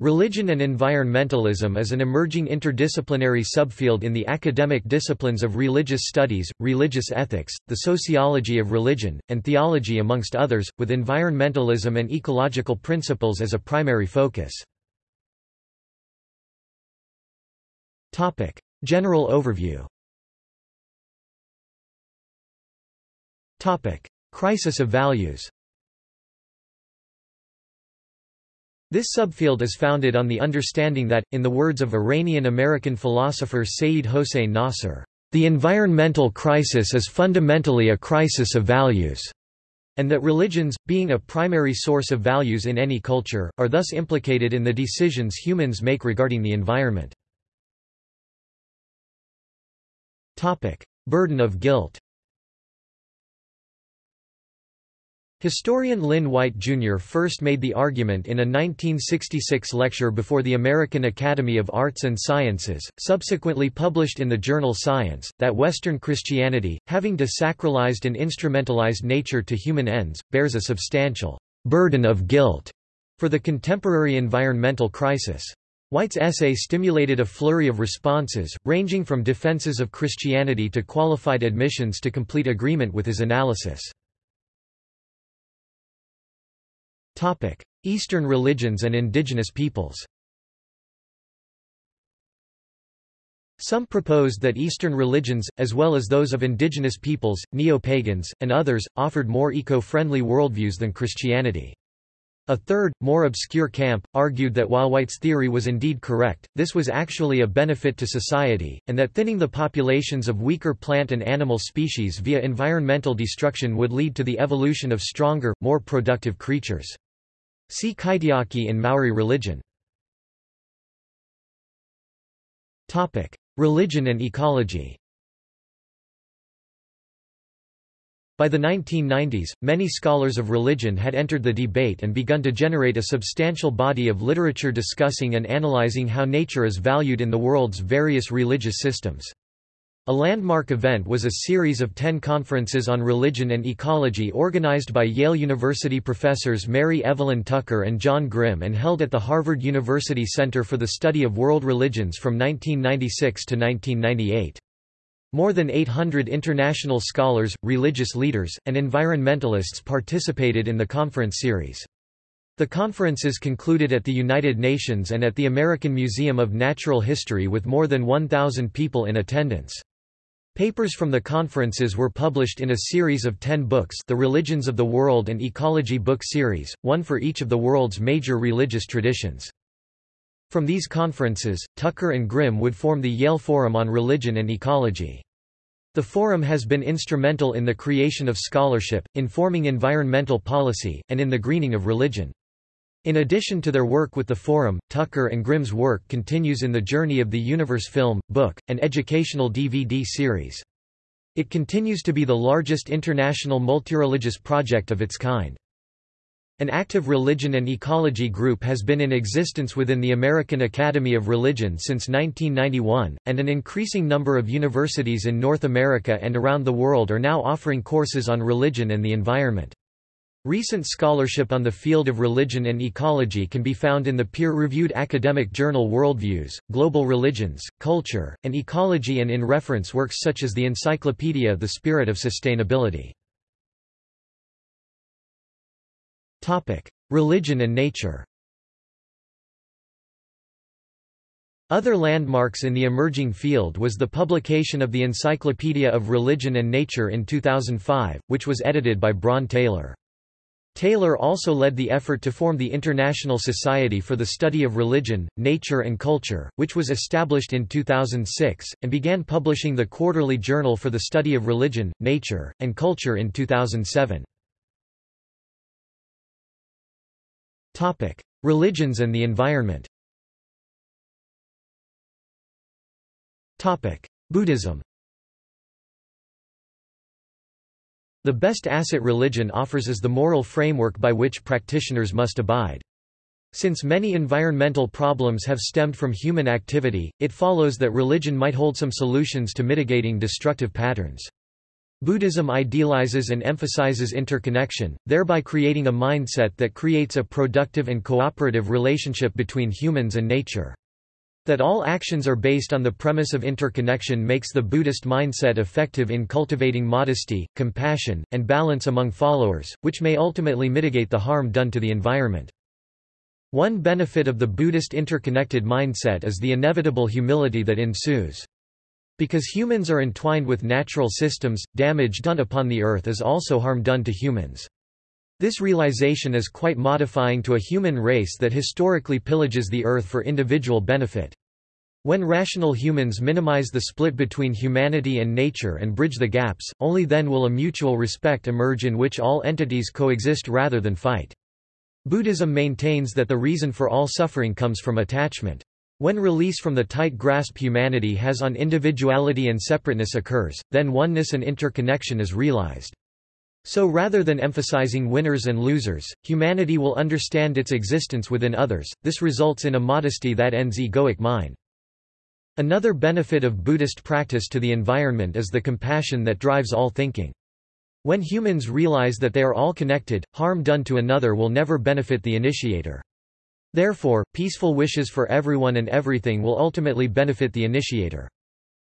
Religion and environmentalism is an emerging interdisciplinary subfield in the academic disciplines of religious studies, religious ethics, the sociology of religion, and theology amongst others, with environmentalism and ecological principles as a primary focus. General overview. Crisis of values This subfield is founded on the understanding that, in the words of Iranian-American philosopher Sayyid Hossein Nasr, "...the environmental crisis is fundamentally a crisis of values." and that religions, being a primary source of values in any culture, are thus implicated in the decisions humans make regarding the environment. Burden of guilt Historian Lynn White, Jr. first made the argument in a 1966 lecture before the American Academy of Arts and Sciences, subsequently published in the journal Science, that Western Christianity, having desacralized and instrumentalized nature to human ends, bears a substantial burden of guilt for the contemporary environmental crisis. White's essay stimulated a flurry of responses, ranging from defenses of Christianity to qualified admissions to complete agreement with his analysis. Eastern religions and indigenous peoples Some proposed that Eastern religions, as well as those of indigenous peoples, neo-pagans, and others, offered more eco-friendly worldviews than Christianity. A third, more obscure camp, argued that while White's theory was indeed correct, this was actually a benefit to society, and that thinning the populations of weaker plant and animal species via environmental destruction would lead to the evolution of stronger, more productive creatures. See Kaitiaki in Maori religion. Topic: Religion and ecology By the 1990s, many scholars of religion had entered the debate and begun to generate a substantial body of literature discussing and analyzing how nature is valued in the world's various religious systems. A landmark event was a series of ten conferences on religion and ecology organized by Yale University professors Mary Evelyn Tucker and John Grim and held at the Harvard University Center for the Study of World Religions from 1996 to 1998. More than 800 international scholars, religious leaders, and environmentalists participated in the conference series. The conferences concluded at the United Nations and at the American Museum of Natural History with more than 1,000 people in attendance. Papers from the conferences were published in a series of ten books the Religions of the World and Ecology book series, one for each of the world's major religious traditions. From these conferences, Tucker and Grim would form the Yale Forum on Religion and Ecology. The forum has been instrumental in the creation of scholarship, informing environmental policy, and in the greening of religion. In addition to their work with the Forum, Tucker and Grim's work continues in the Journey of the Universe film, book, and educational DVD series. It continues to be the largest international multireligious project of its kind. An active religion and ecology group has been in existence within the American Academy of Religion since 1991, and an increasing number of universities in North America and around the world are now offering courses on religion and the environment. Recent scholarship on the field of religion and ecology can be found in the peer-reviewed academic journal Worldviews, Global Religions, Culture, and Ecology and in reference works such as the encyclopedia The Spirit of Sustainability. Religion and nature Other landmarks in the emerging field was the publication of the Encyclopedia of Religion and Nature in 2005, which was edited by Bron Taylor. Taylor also led the effort to form the International Society for the Study of Religion, Nature and Culture, which was established in 2006, and began publishing the Quarterly Journal for the Study of Religion, Nature, and Culture in 2007. Religions and the environment Buddhism The best asset religion offers is the moral framework by which practitioners must abide. Since many environmental problems have stemmed from human activity, it follows that religion might hold some solutions to mitigating destructive patterns. Buddhism idealizes and emphasizes interconnection, thereby creating a mindset that creates a productive and cooperative relationship between humans and nature. That all actions are based on the premise of interconnection makes the Buddhist mindset effective in cultivating modesty, compassion, and balance among followers, which may ultimately mitigate the harm done to the environment. One benefit of the Buddhist interconnected mindset is the inevitable humility that ensues. Because humans are entwined with natural systems, damage done upon the earth is also harm done to humans. This realization is quite modifying to a human race that historically pillages the earth for individual benefit. When rational humans minimize the split between humanity and nature and bridge the gaps, only then will a mutual respect emerge in which all entities coexist rather than fight. Buddhism maintains that the reason for all suffering comes from attachment. When release from the tight grasp humanity has on individuality and separateness occurs, then oneness and interconnection is realized. So rather than emphasizing winners and losers, humanity will understand its existence within others, this results in a modesty that ends egoic mind. Another benefit of Buddhist practice to the environment is the compassion that drives all thinking. When humans realize that they are all connected, harm done to another will never benefit the initiator. Therefore, peaceful wishes for everyone and everything will ultimately benefit the initiator.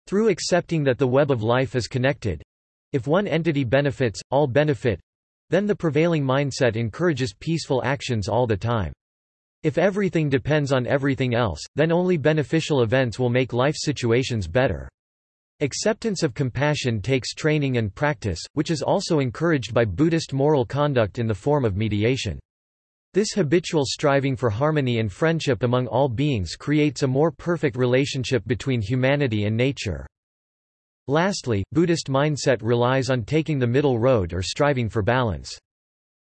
Through accepting that the web of life is connected—if one entity benefits, all benefit—then the prevailing mindset encourages peaceful actions all the time. If everything depends on everything else, then only beneficial events will make life situations better. Acceptance of compassion takes training and practice, which is also encouraged by Buddhist moral conduct in the form of mediation. This habitual striving for harmony and friendship among all beings creates a more perfect relationship between humanity and nature. Lastly, Buddhist mindset relies on taking the middle road or striving for balance.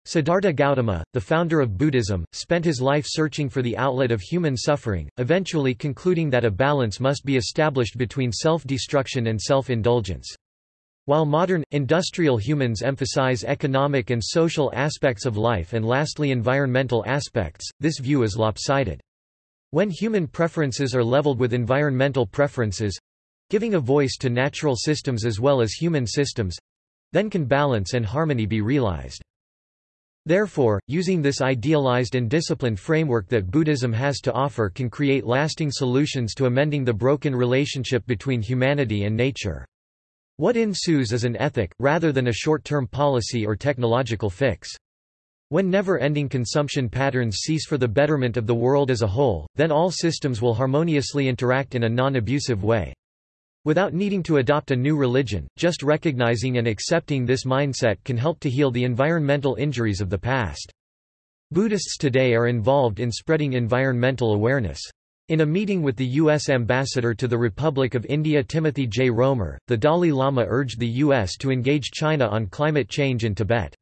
Siddhartha Gautama, the founder of Buddhism, spent his life searching for the outlet of human suffering, eventually concluding that a balance must be established between self-destruction and self-indulgence. While modern, industrial humans emphasize economic and social aspects of life and lastly environmental aspects, this view is lopsided. When human preferences are leveled with environmental preferences—giving a voice to natural systems as well as human systems—then can balance and harmony be realized. Therefore, using this idealized and disciplined framework that Buddhism has to offer can create lasting solutions to amending the broken relationship between humanity and nature. What ensues is an ethic, rather than a short-term policy or technological fix. When never-ending consumption patterns cease for the betterment of the world as a whole, then all systems will harmoniously interact in a non-abusive way. Without needing to adopt a new religion, just recognizing and accepting this mindset can help to heal the environmental injuries of the past. Buddhists today are involved in spreading environmental awareness. In a meeting with the U.S. ambassador to the Republic of India Timothy J. Roemer, the Dalai Lama urged the U.S. to engage China on climate change in Tibet.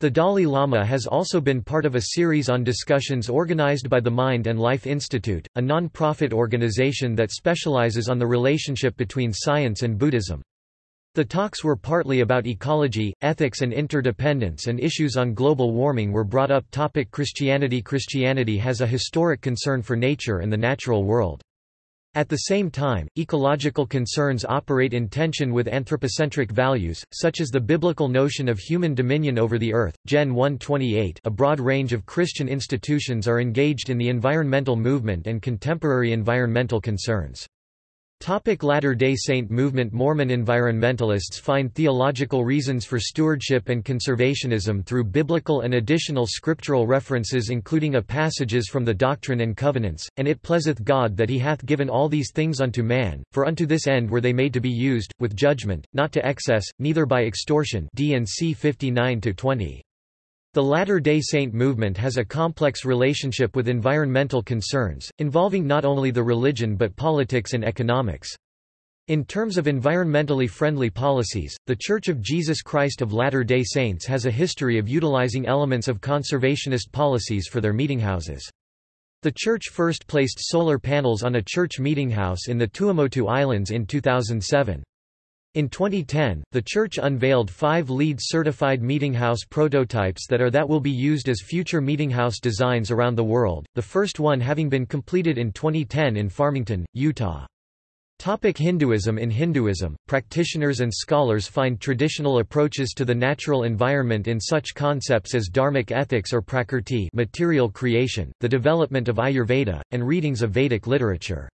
The Dalai Lama has also been part of a series on discussions organized by the Mind and Life Institute, a non-profit organization that specializes on the relationship between science and Buddhism. The talks were partly about ecology, ethics and interdependence and issues on global warming were brought up topic Christianity Christianity has a historic concern for nature and the natural world. At the same time, ecological concerns operate in tension with anthropocentric values, such as the biblical notion of human dominion over the earth. Gen 128 A broad range of Christian institutions are engaged in the environmental movement and contemporary environmental concerns. Latter-day Saint movement Mormon environmentalists find theological reasons for stewardship and conservationism through biblical and additional scriptural references including a passages from the Doctrine and Covenants, and it pleaseth God that he hath given all these things unto man, for unto this end were they made to be used, with judgment, not to excess, neither by extortion D&C 59-20. The Latter-day Saint movement has a complex relationship with environmental concerns, involving not only the religion but politics and economics. In terms of environmentally friendly policies, The Church of Jesus Christ of Latter-day Saints has a history of utilizing elements of conservationist policies for their meetinghouses. The church first placed solar panels on a church meetinghouse in the Tuamotu Islands in 2007. In 2010, the church unveiled five LEED certified meetinghouse prototypes that are that will be used as future meetinghouse designs around the world, the first one having been completed in 2010 in Farmington, Utah. Topic Hinduism In Hinduism, practitioners and scholars find traditional approaches to the natural environment in such concepts as dharmic ethics or prakrti material creation, the development of Ayurveda, and readings of Vedic literature.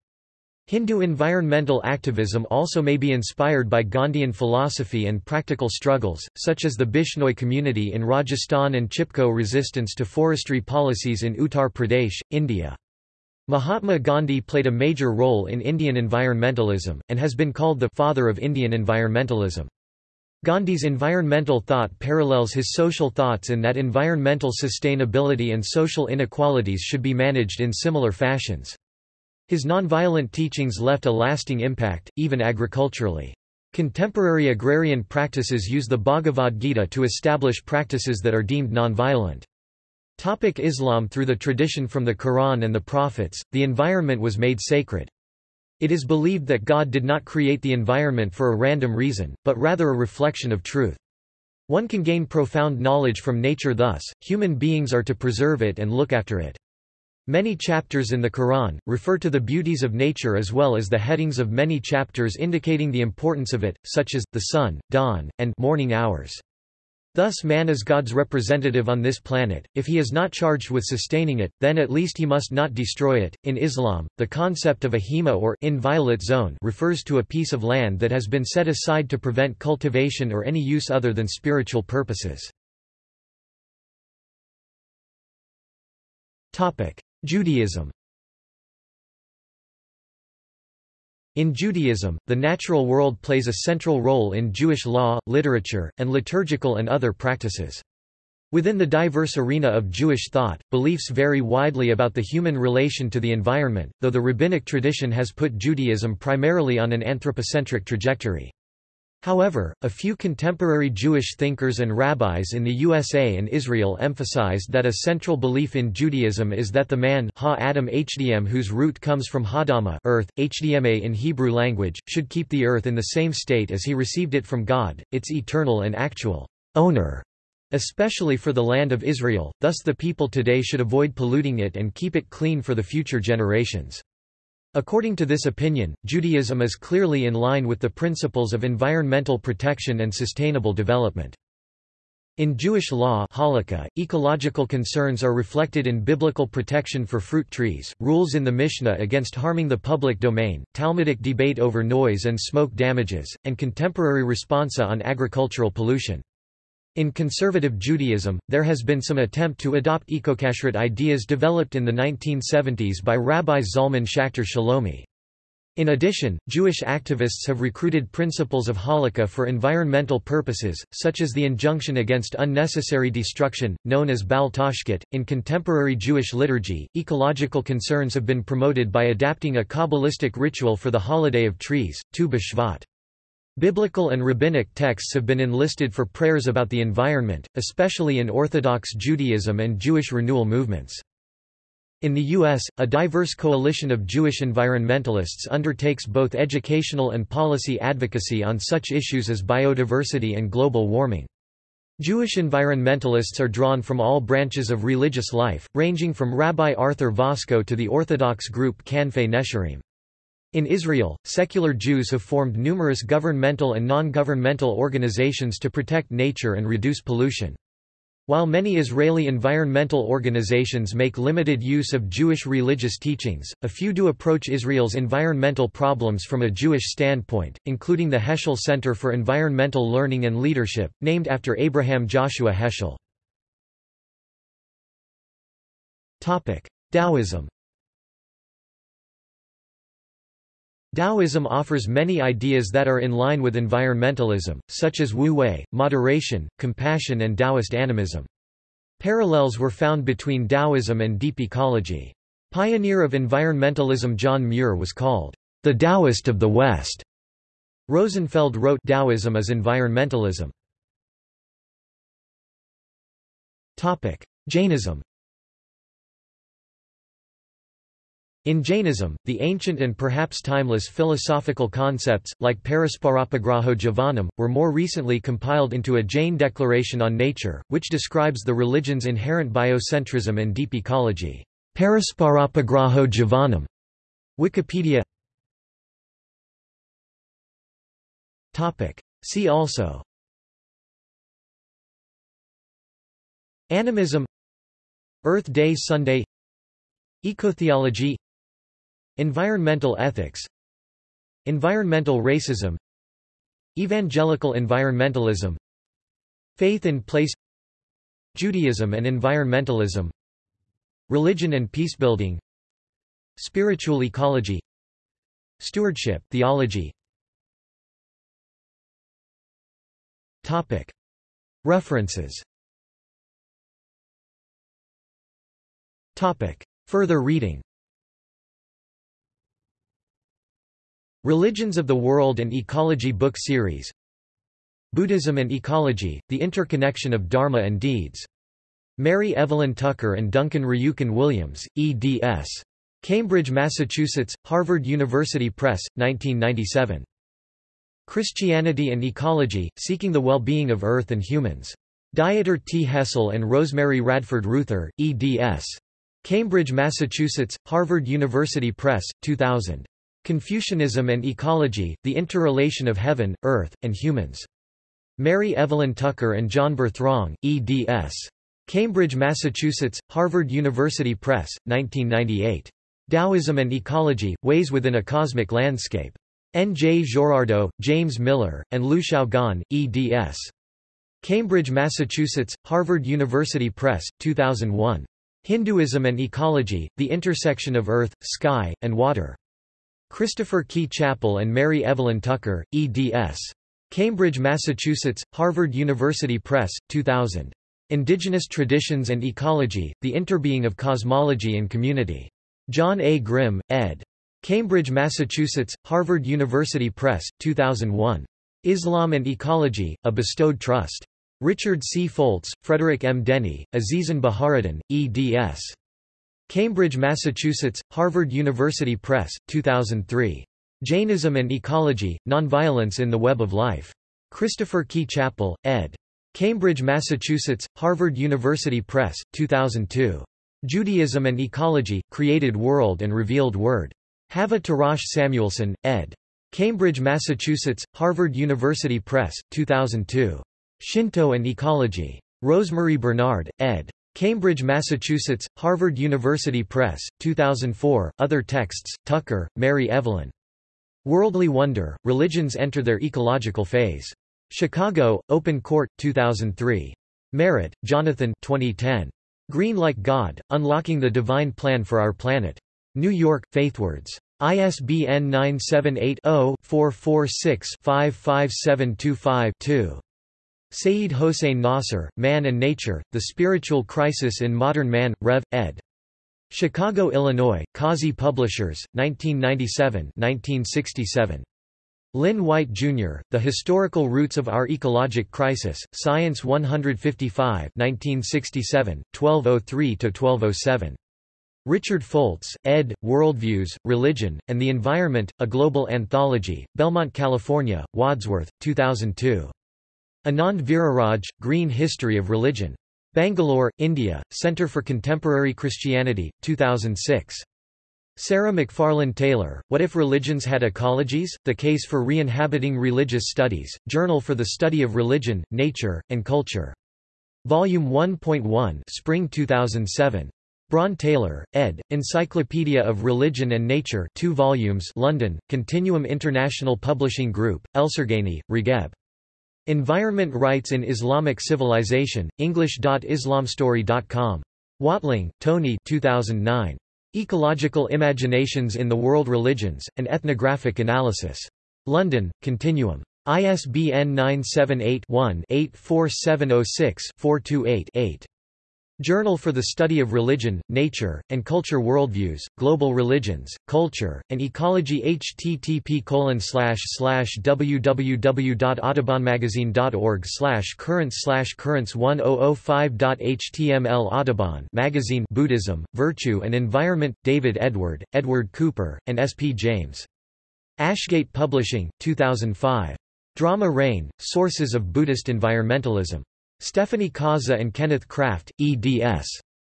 Hindu environmental activism also may be inspired by Gandhian philosophy and practical struggles, such as the Bishnoi community in Rajasthan and Chipko resistance to forestry policies in Uttar Pradesh, India. Mahatma Gandhi played a major role in Indian environmentalism, and has been called the «father of Indian environmentalism». Gandhi's environmental thought parallels his social thoughts in that environmental sustainability and social inequalities should be managed in similar fashions. His nonviolent teachings left a lasting impact, even agriculturally. Contemporary agrarian practices use the Bhagavad Gita to establish practices that are deemed nonviolent. Topic Islam Through the tradition from the Quran and the Prophets, the environment was made sacred. It is believed that God did not create the environment for a random reason, but rather a reflection of truth. One can gain profound knowledge from nature thus, human beings are to preserve it and look after it. Many chapters in the Quran, refer to the beauties of nature as well as the headings of many chapters indicating the importance of it, such as, the sun, dawn, and morning hours. Thus man is God's representative on this planet, if he is not charged with sustaining it, then at least he must not destroy it. In Islam, the concept of a hima or inviolate zone refers to a piece of land that has been set aside to prevent cultivation or any use other than spiritual purposes. Judaism In Judaism, the natural world plays a central role in Jewish law, literature, and liturgical and other practices. Within the diverse arena of Jewish thought, beliefs vary widely about the human relation to the environment, though the rabbinic tradition has put Judaism primarily on an anthropocentric trajectory. However, a few contemporary Jewish thinkers and rabbis in the USA and Israel emphasized that a central belief in Judaism is that the man ha Adam Hdm whose root comes from Hadama earth, Hdma in Hebrew language, should keep the earth in the same state as he received it from God, its eternal and actual owner, especially for the land of Israel, thus the people today should avoid polluting it and keep it clean for the future generations. According to this opinion, Judaism is clearly in line with the principles of environmental protection and sustainable development. In Jewish law halakha, ecological concerns are reflected in biblical protection for fruit trees, rules in the Mishnah against harming the public domain, Talmudic debate over noise and smoke damages, and contemporary responsa on agricultural pollution. In conservative Judaism, there has been some attempt to adopt ecokashrut ideas developed in the 1970s by Rabbi Zalman Schachter Shalomi. In addition, Jewish activists have recruited principles of halakha for environmental purposes, such as the injunction against unnecessary destruction, known as Bal Tashchit. In contemporary Jewish liturgy, ecological concerns have been promoted by adapting a Kabbalistic ritual for the holiday of trees, Tu B'Shvat. Biblical and rabbinic texts have been enlisted for prayers about the environment, especially in Orthodox Judaism and Jewish renewal movements. In the U.S., a diverse coalition of Jewish environmentalists undertakes both educational and policy advocacy on such issues as biodiversity and global warming. Jewish environmentalists are drawn from all branches of religious life, ranging from Rabbi Arthur Waskow to the Orthodox group Kanfei Nesharim. In Israel, secular Jews have formed numerous governmental and non-governmental organizations to protect nature and reduce pollution. While many Israeli environmental organizations make limited use of Jewish religious teachings, a few do approach Israel's environmental problems from a Jewish standpoint, including the Heschel Center for Environmental Learning and Leadership, named after Abraham Joshua Heschel. Taoism Taoism offers many ideas that are in line with environmentalism, such as wu-wei, moderation, compassion and Taoist animism. Parallels were found between Taoism and deep ecology. Pioneer of environmentalism John Muir was called, "...the Taoist of the West." Rosenfeld wrote Taoism as environmentalism. Jainism In Jainism, the ancient and perhaps timeless philosophical concepts, like Parasparopagraho Jivanam, were more recently compiled into a Jain declaration on nature, which describes the religion's inherent biocentrism and deep ecology. Parasparopagraho Jivanam. Wikipedia. See also Animism Earth Day Sunday Ecotheology Environmental ethics. Environmental racism. Evangelical environmentalism. Faith in place. Judaism and environmentalism. Religion and peacebuilding Spiritual ecology. Stewardship theology. Topic. References. Topic. Further reading Religions of the World and Ecology book series Buddhism and Ecology, The Interconnection of Dharma and Deeds. Mary Evelyn Tucker and Duncan Ryuken Williams, eds. Cambridge, Massachusetts, Harvard University Press, 1997. Christianity and Ecology, Seeking the Well-Being of Earth and Humans. Dieter T. Hessel and Rosemary Radford Ruether, eds. Cambridge, Massachusetts, Harvard University Press, 2000. Confucianism and Ecology, The Interrelation of Heaven, Earth, and Humans. Mary Evelyn Tucker and John Berthrong, eds. Cambridge, Massachusetts, Harvard University Press, 1998. Taoism and Ecology, Ways Within a Cosmic Landscape. N. J. Girardot, James Miller, and Liu Xiaogan, eds. Cambridge, Massachusetts, Harvard University Press, 2001. Hinduism and Ecology, The Intersection of Earth, Sky, and Water. Christopher Key Chappell and Mary Evelyn Tucker, eds. Cambridge, Massachusetts, Harvard University Press, 2000. Indigenous Traditions and Ecology, The Interbeing of Cosmology and Community. John A. Grim, ed. Cambridge, Massachusetts, Harvard University Press, 2001. Islam and Ecology, A Bestowed Trust. Richard C. Foltz, Frederick M. Denny, Azizan Baharuddin, eds. Cambridge, Massachusetts, Harvard University Press, 2003. Jainism and Ecology, Nonviolence in the Web of Life. Christopher Key Chappell, ed. Cambridge, Massachusetts, Harvard University Press, 2002. Judaism and Ecology, Created World and Revealed Word. Hava Tirosh Samuelson, ed. Cambridge, Massachusetts, Harvard University Press, 2002. Shinto and Ecology. Rosemary Bernard, ed. Cambridge, Massachusetts, Harvard University Press, 2004. Other texts, Tucker, Mary Evelyn. Worldly Wonder, Religions Enter Their Ecological Phase. Chicago, Open Court, 2003. Merritt, Jonathan 2010. Green Like God, Unlocking the Divine Plan for Our Planet. New York, Faithwords. ISBN 978 0 446 55725 2. Sayyid Hossein Nasr, Man and Nature, The Spiritual Crisis in Modern Man, Rev. ed. Chicago, Illinois, Kazi Publishers, 1997-1967. Lynn White, Jr., The Historical Roots of Our Ecologic Crisis, Science 155 1967, 1203–1207. Richard Foltz, ed., Worldviews, Religion, and the Environment, A Global Anthology, Belmont, California, Wadsworth, 2002. Anand Veeraraj, Green History of Religion. Bangalore, India, Centre for Contemporary Christianity, 2006. Sarah McFarlane Taylor, What If Religions Had Ecologies? The Case for Re-Inhabiting Religious Studies, Journal for the Study of Religion, Nature, and Culture. Volume 1.1 Spring 2007. Bron Taylor, ed., Encyclopedia of Religion and Nature 2 volumes London, Continuum International Publishing Group, Elserghani, Regeb. Environment Rights in Islamic Civilization, English.islamstory.com. Watling, Tony 2009. Ecological Imaginations in the World Religions, An Ethnographic Analysis. London, Continuum. ISBN 978 Journal for the Study of Religion, Nature, and Culture Worldviews, Global Religions, Culture, and Ecology http www.audubonmagazine.org currents currents 1005.html Audubon magazine Buddhism, Virtue and Environment, David Edward, Edward Cooper, and S. P. James. Ashgate Publishing, 2005. Dharma Rain, Sources of Buddhist Environmentalism. Stephanie Kaza and Kenneth Kraft, eds.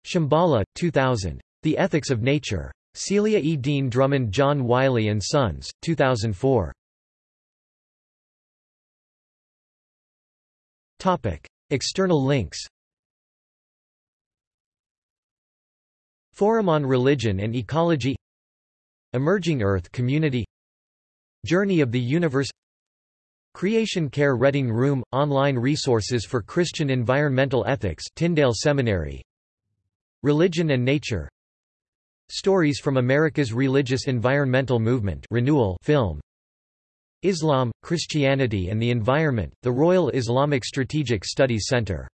Shambhala, 2000. The Ethics of Nature. Celia E. Deane Drummond John Wiley & Sons, 2004. Topic. External links Forum on Religion and Ecology Emerging Earth Community Journey of the Universe Creation Care Reading Room – Online resources for Christian environmental ethics Tyndale Seminary. Religion and Nature. Stories from America's Religious Environmental Movement Renewal film. Islam, Christianity and the Environment, the Royal Islamic Strategic Studies Center